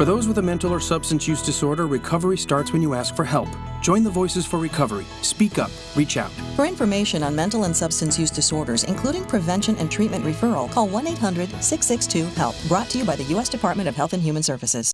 For those with a mental or substance use disorder, recovery starts when you ask for help. Join the Voices for Recovery. Speak up. Reach out. For information on mental and substance use disorders, including prevention and treatment referral, call 1 800 662 HELP. Brought to you by the U.S. Department of Health and Human Services.